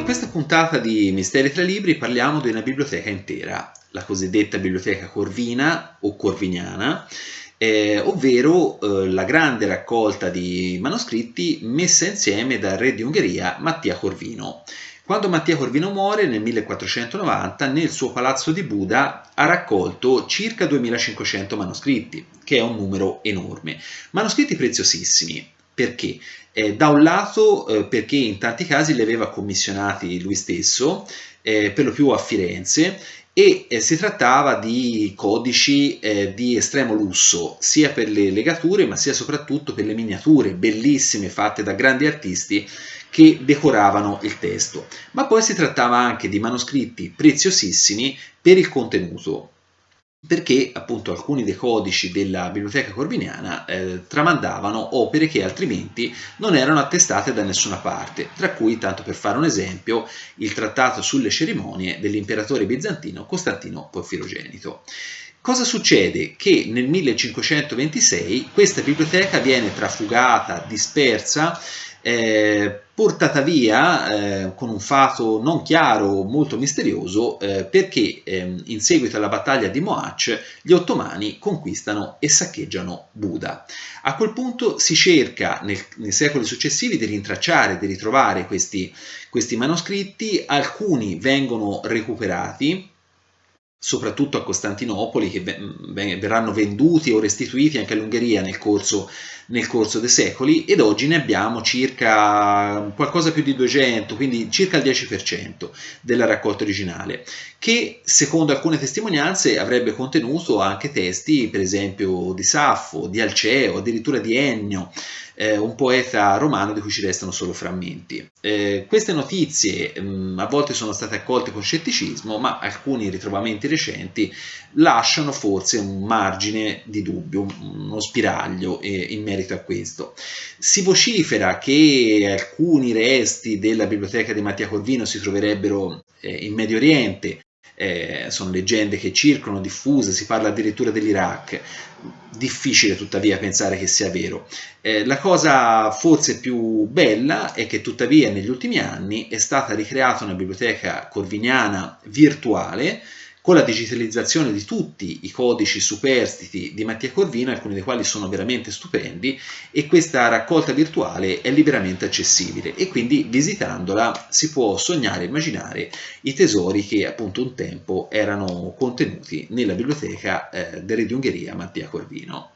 questa puntata di Misteri tra Libri parliamo di una biblioteca intera, la cosiddetta biblioteca corvina o corviniana, eh, ovvero eh, la grande raccolta di manoscritti messa insieme dal re di Ungheria Mattia Corvino. Quando Mattia Corvino muore nel 1490, nel suo palazzo di Buda ha raccolto circa 2500 manoscritti, che è un numero enorme. Manoscritti preziosissimi, perché? Eh, da un lato eh, perché in tanti casi li aveva commissionati lui stesso, eh, per lo più a Firenze, e eh, si trattava di codici eh, di estremo lusso, sia per le legature ma sia soprattutto per le miniature bellissime fatte da grandi artisti che decoravano il testo. Ma poi si trattava anche di manoscritti preziosissimi per il contenuto, perché appunto alcuni dei codici della biblioteca corviniana eh, tramandavano opere che altrimenti non erano attestate da nessuna parte, tra cui, tanto per fare un esempio, il trattato sulle cerimonie dell'imperatore bizantino Costantino Porfirogenito. Cosa succede? Che nel 1526 questa biblioteca viene trafugata, dispersa eh, portata via eh, con un fato non chiaro, molto misterioso, eh, perché ehm, in seguito alla battaglia di Moach gli ottomani conquistano e saccheggiano Buda. A quel punto si cerca nel, nei secoli successivi di rintracciare, di ritrovare questi, questi manoscritti, alcuni vengono recuperati, soprattutto a Costantinopoli, che verranno venduti o restituiti anche all'Ungheria nel corso, nel corso dei secoli, ed oggi ne abbiamo circa qualcosa più di 200, quindi circa il 10% della raccolta originale, che secondo alcune testimonianze avrebbe contenuto anche testi, per esempio, di Saffo, di Alceo, addirittura di Ennio, eh, un poeta romano di cui ci restano solo frammenti. Eh, queste notizie mh, mm, a volte sono state accolte con scetticismo, ma alcuni ritrovamenti recenti lasciano forse un margine di dubbio, uno spiraglio eh, in merito a questo. Si vocifera che alcuni resti della biblioteca di Mattia Corvino si troverebbero eh, in Medio Oriente, eh, sono leggende che circolano, diffuse, si parla addirittura dell'Iraq. Difficile tuttavia pensare che sia vero. Eh, la cosa forse più bella è che tuttavia negli ultimi anni è stata ricreata una biblioteca corviniana virtuale con la digitalizzazione di tutti i codici superstiti di Mattia Corvino, alcuni dei quali sono veramente stupendi, e questa raccolta virtuale è liberamente accessibile e quindi visitandola si può sognare e immaginare i tesori che appunto un tempo erano contenuti nella biblioteca eh, Ungheria Mattia Corvino.